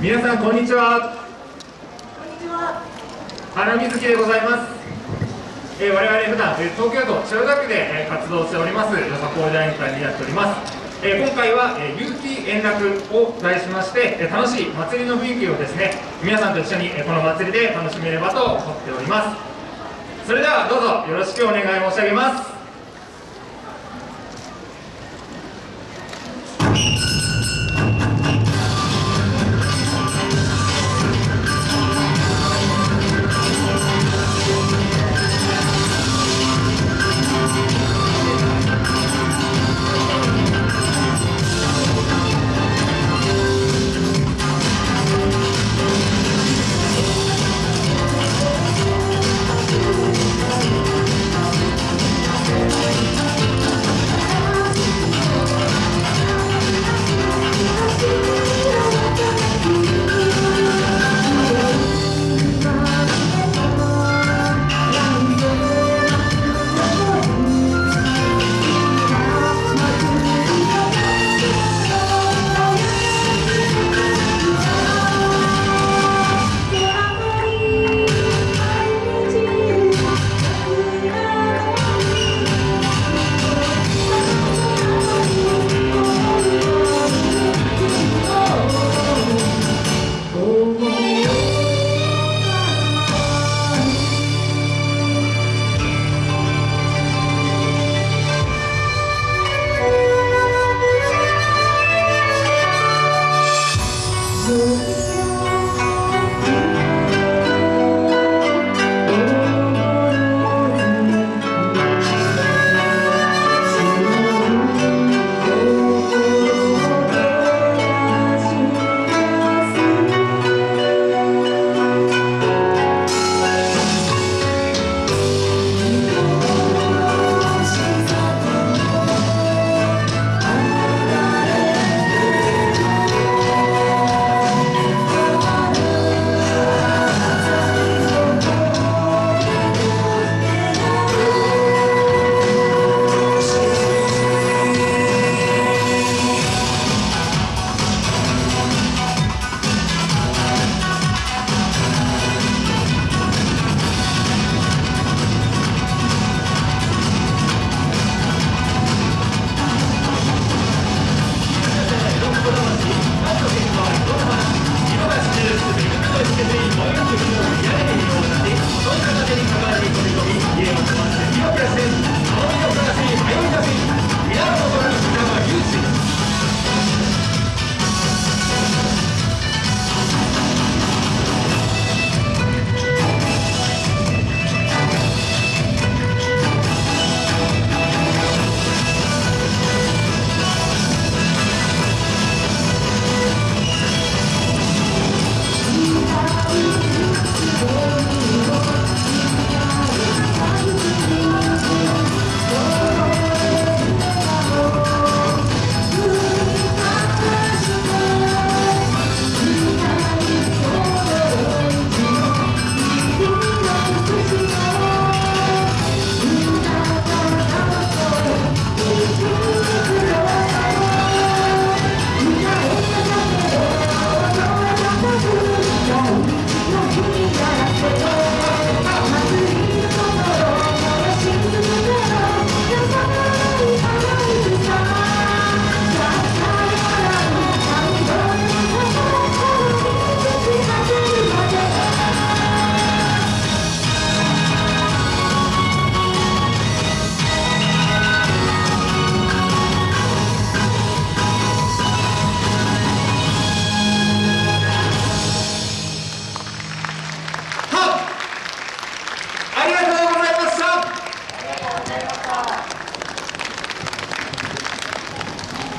皆さんこんにちは。こんにちは。原瑞希でございます、えー、我々普段、東京都千代田区で、え、活動しておりますよさこい大会になっております。えー、今回は、え、有機円楽を題しまして、え、楽しい祭りの雰囲気をですね皆さんと一緒に、え、この祭りで楽しめればと思っております。それではどうぞよろしくお願い申し上げます。